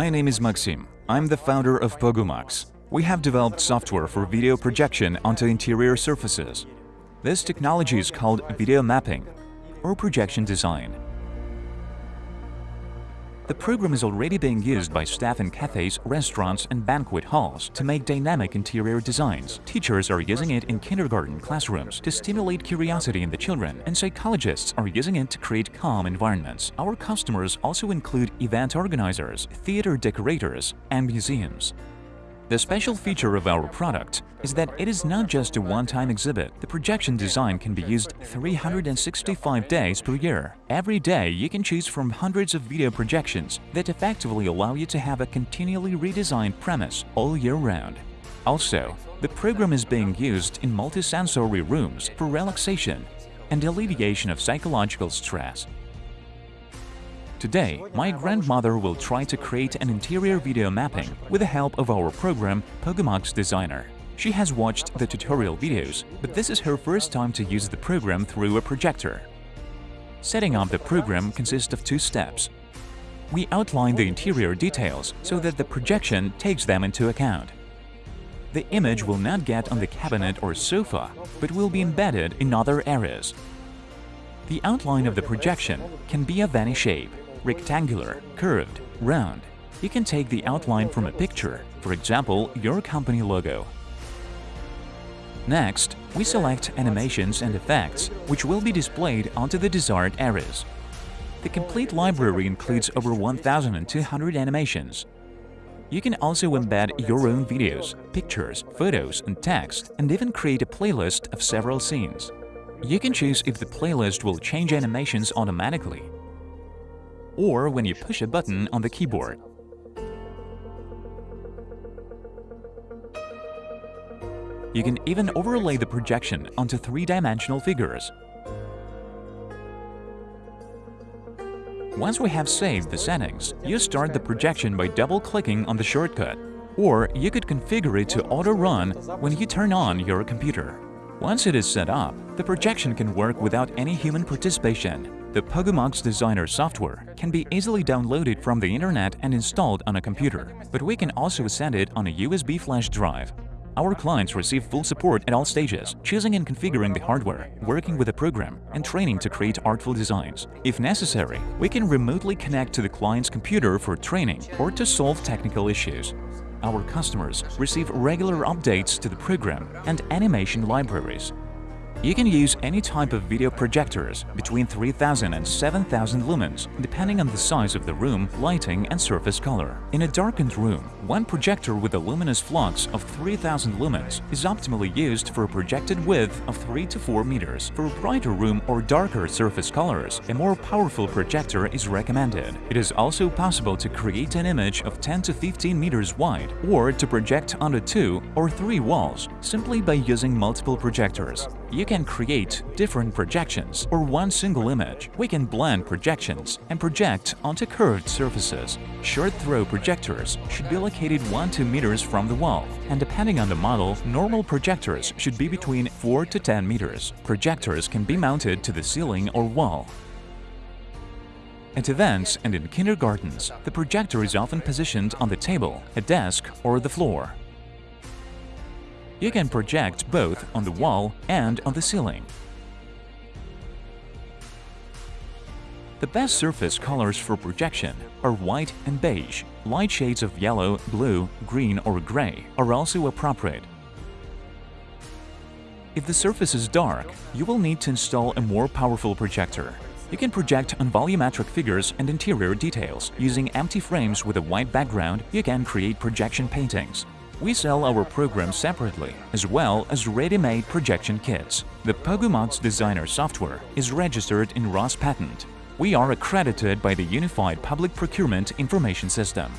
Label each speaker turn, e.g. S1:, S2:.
S1: My name is Maxim. I'm the founder of Pogomax. We have developed software for video projection onto interior surfaces. This technology is called video mapping or projection design. The program is already being used by staff in cafes, restaurants and banquet halls to make dynamic interior designs. Teachers are using it in kindergarten classrooms to stimulate curiosity in the children, and psychologists are using it to create calm environments. Our customers also include event organizers, theater decorators, and museums. The special feature of our product is that it is not just a one-time exhibit. The projection design can be used 365 days per year. Every day, you can choose from hundreds of video projections that effectively allow you to have a continually redesigned premise all year round. Also, the program is being used in multisensory rooms for relaxation and alleviation of psychological stress. Today, my grandmother will try to create an interior video mapping with the help of our program Pogomax Designer. She has watched the tutorial videos, but this is her first time to use the program through a projector. Setting up the program consists of two steps. We outline the interior details so that the projection takes them into account. The image will not get on the cabinet or sofa, but will be embedded in other areas. The outline of the projection can be of any shape rectangular, curved, round. You can take the outline from a picture, for example, your company logo. Next, we select animations and effects, which will be displayed onto the desired areas. The complete library includes over 1,200 animations. You can also embed your own videos, pictures, photos and text, and even create a playlist of several scenes. You can choose if the playlist will change animations automatically or when you push a button on the keyboard. You can even overlay the projection onto three-dimensional figures. Once we have saved the settings, you start the projection by double-clicking on the shortcut, or you could configure it to auto-run when you turn on your computer. Once it is set up, the projection can work without any human participation. The Pogomax Designer software can be easily downloaded from the internet and installed on a computer, but we can also send it on a USB flash drive. Our clients receive full support at all stages, choosing and configuring the hardware, working with the program, and training to create artful designs. If necessary, we can remotely connect to the client's computer for training or to solve technical issues. Our customers receive regular updates to the program and animation libraries, you can use any type of video projectors between 3000 and 7000 lumens, depending on the size of the room, lighting and surface color. In a darkened room, one projector with a luminous flux of 3000 lumens is optimally used for a projected width of 3 to 4 meters. For a brighter room or darker surface colors, a more powerful projector is recommended. It is also possible to create an image of 10 to 15 meters wide or to project onto two or three walls simply by using multiple projectors. You can create different projections or one single image. We can blend projections and project onto curved surfaces. Short throw projectors should be located 1-2 meters from the wall, and depending on the model, normal projectors should be between 4 to 10 meters. Projectors can be mounted to the ceiling or wall. At events and in kindergartens, the projector is often positioned on the table, a desk or the floor. You can project both on the wall and on the ceiling. The best surface colors for projection are white and beige. Light shades of yellow, blue, green or gray are also appropriate. If the surface is dark, you will need to install a more powerful projector. You can project on volumetric figures and interior details. Using empty frames with a white background, you can create projection paintings. We sell our programs separately, as well as ready-made projection kits. The Pogomax Designer software is registered in Rospatent. We are accredited by the Unified Public Procurement Information System.